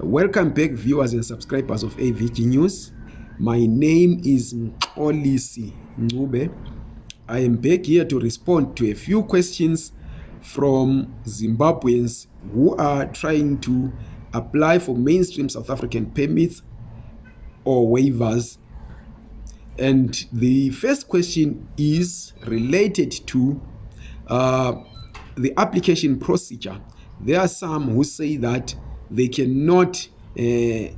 Welcome back, viewers and subscribers of AVG News. My name is Olisi Ngube. I am back here to respond to a few questions from Zimbabweans who are trying to apply for mainstream South African permits or waivers. And the first question is related to uh, the application procedure. There are some who say that they cannot uh,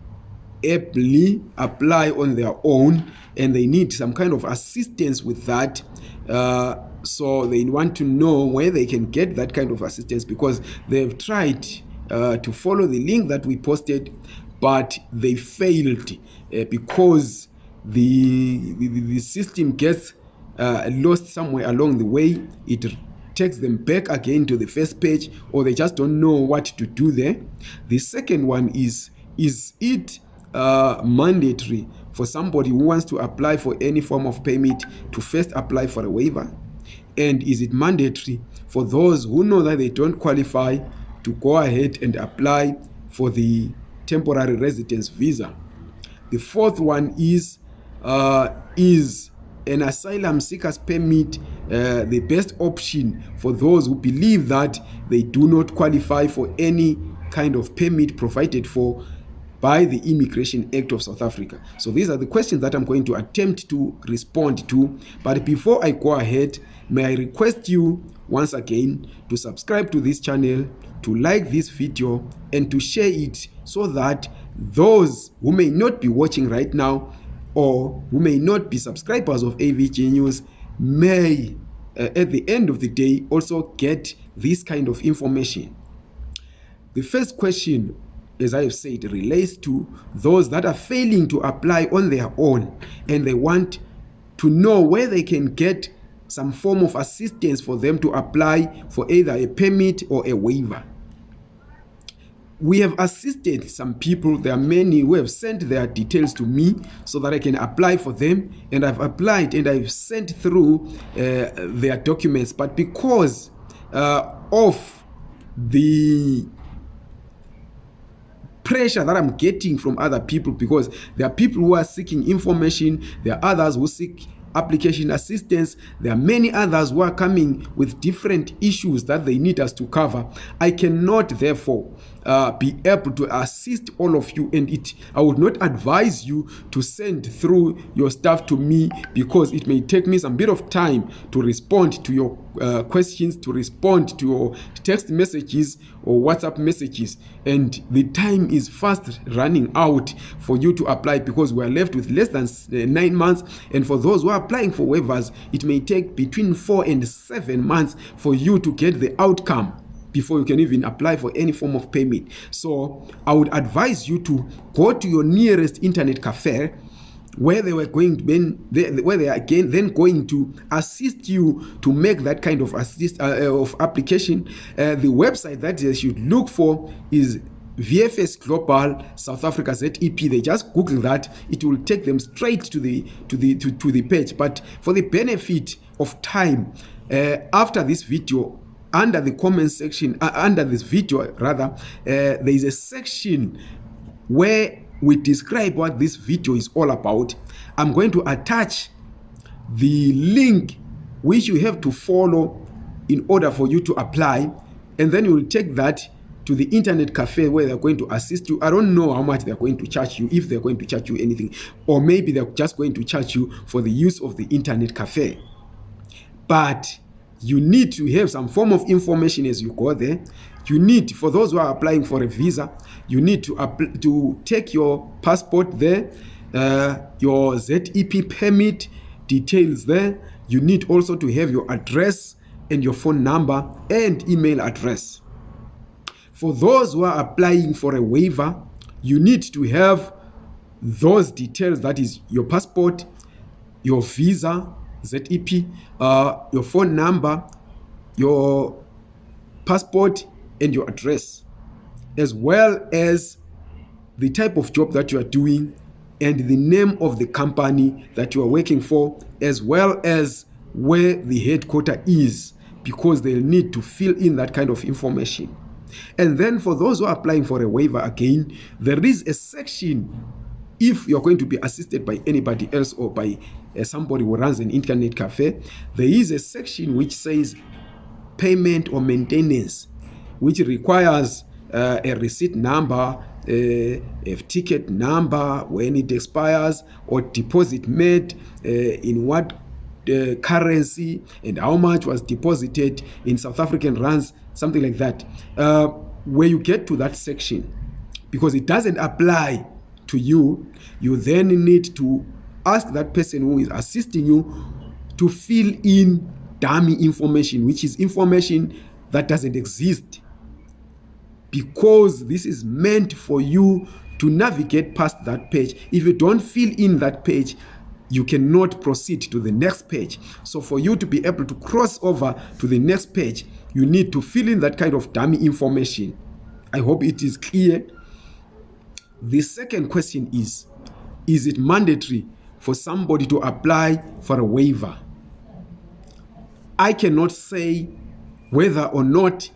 aptly apply on their own and they need some kind of assistance with that. Uh, so they want to know where they can get that kind of assistance because they've tried uh, to follow the link that we posted, but they failed uh, because the, the, the system gets uh, lost somewhere along the way. It takes them back again to the first page or they just don't know what to do there. The second one is, is it uh, mandatory for somebody who wants to apply for any form of permit to first apply for a waiver? And is it mandatory for those who know that they don't qualify to go ahead and apply for the temporary residence visa? The fourth one is, uh, is an asylum seekers permit uh, the best option for those who believe that they do not qualify for any kind of permit provided for by the Immigration Act of South Africa. So these are the questions that I'm going to attempt to respond to. But before I go ahead, may I request you once again to subscribe to this channel, to like this video, and to share it so that those who may not be watching right now or who may not be subscribers of AVG News may, uh, at the end of the day, also get this kind of information. The first question, as I have said, relates to those that are failing to apply on their own and they want to know where they can get some form of assistance for them to apply for either a permit or a waiver we have assisted some people. There are many who have sent their details to me so that i can apply for them. And i've applied and i've sent through uh, their documents. But because uh, of the pressure that i'm getting from other people because there are people who are seeking information there are others who seek application assistance there are many others who are coming with different issues that they need us to cover. I cannot therefore uh, be able to assist all of you and it i would not advise you to send through your stuff to me because it may take me some bit of time to respond to your uh, questions to respond to your text messages or whatsapp messages. And the time is fast running out for you to apply because we are left with less than uh, nine months. And for those who are applying for waivers it may take between four and seven months for you to get the outcome before you can even apply for any form of payment so i would advise you to go to your nearest internet cafe where they were going to then where they are again then going to assist you to make that kind of assist uh, of application. Uh, the website that you should look for is VFS Global South Africa ZEP they just google that. It will take them straight to the to the to, to the page. But for the benefit of time uh, after this video under the comment section uh, under this video rather uh, there is a section where we describe what this video is all about i'm going to attach the link which you have to follow in order for you to apply and then you will take that to the internet cafe where they're going to assist you. I don't know how much they're going to charge you if they're going to charge you anything or maybe they're just going to charge you for the use of the internet cafe. But you need to have some form of information as you go there you need for those who are applying for a visa you need to to take your passport there uh, your zep permit details there. You need also to have your address and your phone number and email address. For those who are applying for a waiver you need to have those details that is your passport your visa ZEP, uh, your phone number, your passport, and your address, as well as the type of job that you are doing and the name of the company that you are working for, as well as where the headquarter is, because they'll need to fill in that kind of information. And then for those who are applying for a waiver again, there is a section if you're going to be assisted by anybody else or by uh, somebody who runs an internet cafe, there is a section which says payment or maintenance, which requires uh, a receipt number, uh, a ticket number when it expires, or deposit made uh, in what uh, currency and how much was deposited in South African rands, something like that. Uh, where you get to that section, because it doesn't apply to you, you then need to ask that person who is assisting you to fill in dummy information, which is information that doesn't exist. Because this is meant for you to navigate past that page. If you don't fill in that page, you cannot proceed to the next page. So for you to be able to cross over to the next page, you need to fill in that kind of dummy information. I hope it is clear. The second question is, is it mandatory for somebody to apply for a waiver? I cannot say whether or not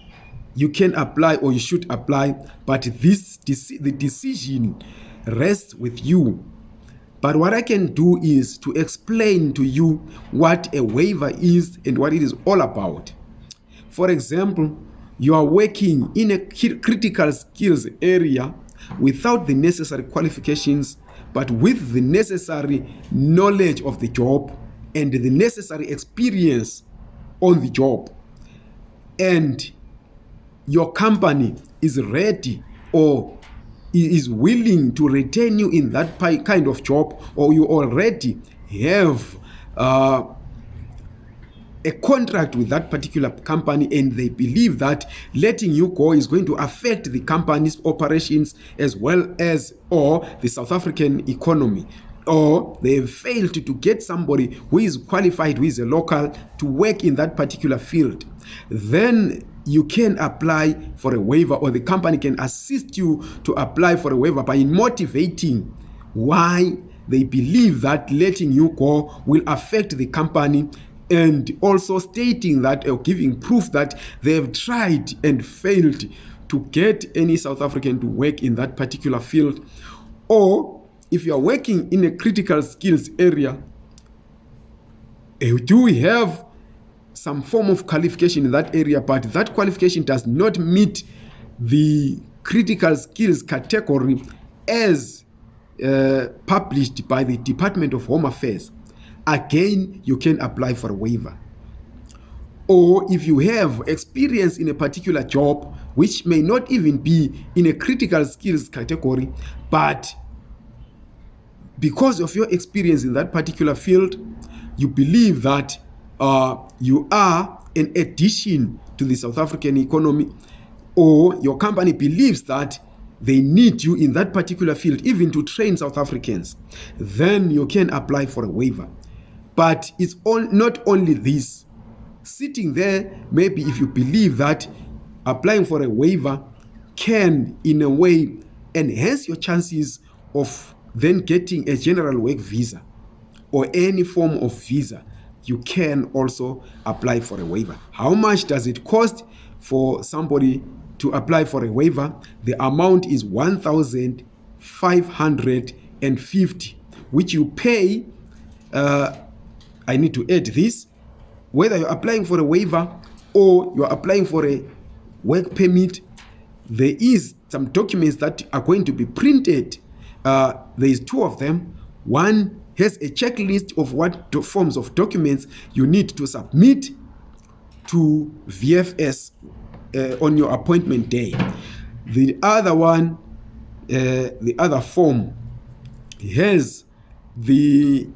you can apply or you should apply, but this the decision rests with you but what I can do is to explain to you what a waiver is and what it is all about. For example, you are working in a critical skills area without the necessary qualifications, but with the necessary knowledge of the job and the necessary experience on the job. And your company is ready or is willing to retain you in that kind of job or you already have uh, a contract with that particular company and they believe that letting you go is going to affect the company's operations as well as or the South African economy. Or they have failed to, to get somebody who is qualified who is a local to work in that particular field. Then you can apply for a waiver or the company can assist you to apply for a waiver by motivating why they believe that letting you go will affect the company and also stating that or giving proof that they have tried and failed to get any South African to work in that particular field. Or if you are working in a critical skills area eh, do we have some form of qualification in that area, but that qualification does not meet the critical skills category as uh, published by the Department of Home Affairs, again, you can apply for a waiver. Or if you have experience in a particular job, which may not even be in a critical skills category, but because of your experience in that particular field, you believe that uh, you are an addition to the South African economy or your company believes that they need you in that particular field even to train South Africans, then you can apply for a waiver. But it's all, not only this. Sitting there, maybe if you believe that applying for a waiver can, in a way, enhance your chances of then getting a general work visa or any form of visa, you can also apply for a waiver. How much does it cost for somebody to apply for a waiver? The amount is 1,550, which you pay. Uh, I need to add this. Whether you're applying for a waiver or you're applying for a work permit, there is some documents that are going to be printed. Uh, there is two of them. One has a checklist of what forms of documents you need to submit to VFS uh, on your appointment day. The other one, uh, the other form has the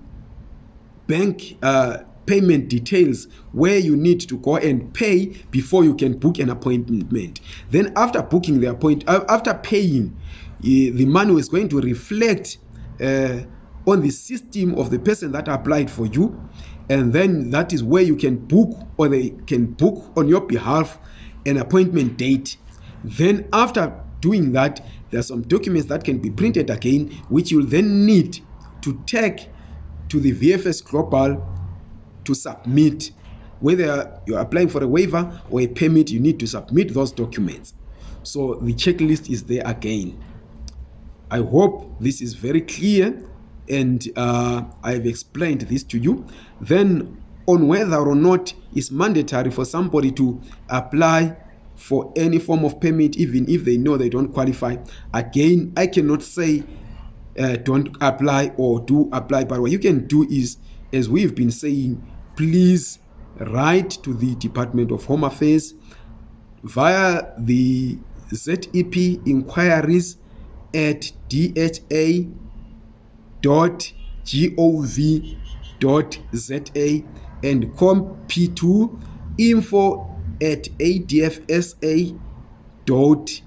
bank uh, payment details where you need to go and pay before you can book an appointment. Then after booking the appointment, uh, after paying, uh, the money is going to reflect uh, on the system of the person that applied for you and then that is where you can book or they can book on your behalf an appointment date. Then after doing that there are some documents that can be printed again which you'll then need to take to the VFS Global to submit. Whether you're applying for a waiver or a permit you need to submit those documents. So the checklist is there again. I hope this is very clear and uh, I've explained this to you. Then on whether or not it's mandatory for somebody to apply for any form of permit even if they know they don't qualify. Again, I cannot say uh, don't apply or do apply but what you can do is as we've been saying please write to the department of home affairs via the zep inquiries at dha dot gov dot za and com p2 info at adfsa dot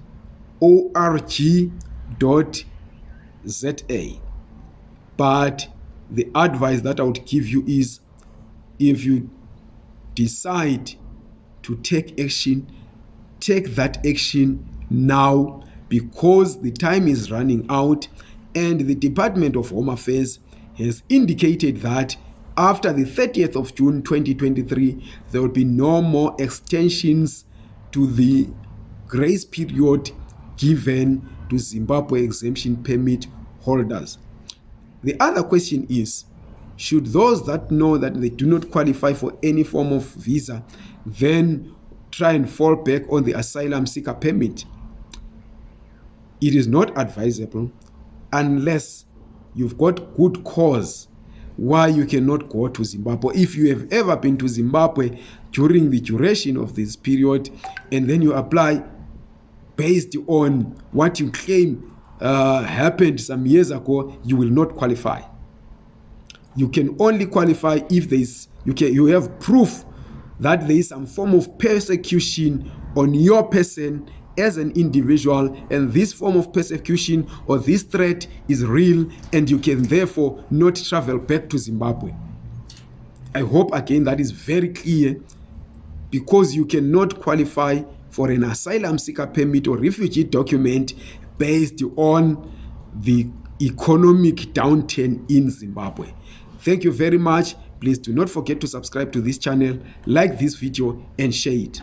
org dot za but the advice that i would give you is if you decide to take action take that action now because the time is running out and the department of home affairs has indicated that after the 30th of june 2023 there will be no more extensions to the grace period given to zimbabwe exemption permit holders. The other question is should those that know that they do not qualify for any form of visa then try and fall back on the asylum seeker permit? It is not advisable unless you've got good cause why you cannot go to zimbabwe. If you have ever been to zimbabwe during the duration of this period and then you apply based on what you claim uh, happened some years ago you will not qualify. You can only qualify if there is you can you have proof that there is some form of persecution on your person as an individual and this form of persecution or this threat is real and you can therefore not travel back to zimbabwe. I hope again that is very clear because you cannot qualify for an asylum seeker permit or refugee document based on the economic downturn in zimbabwe. Thank you very much. Please do not forget to subscribe to this channel like this video and share it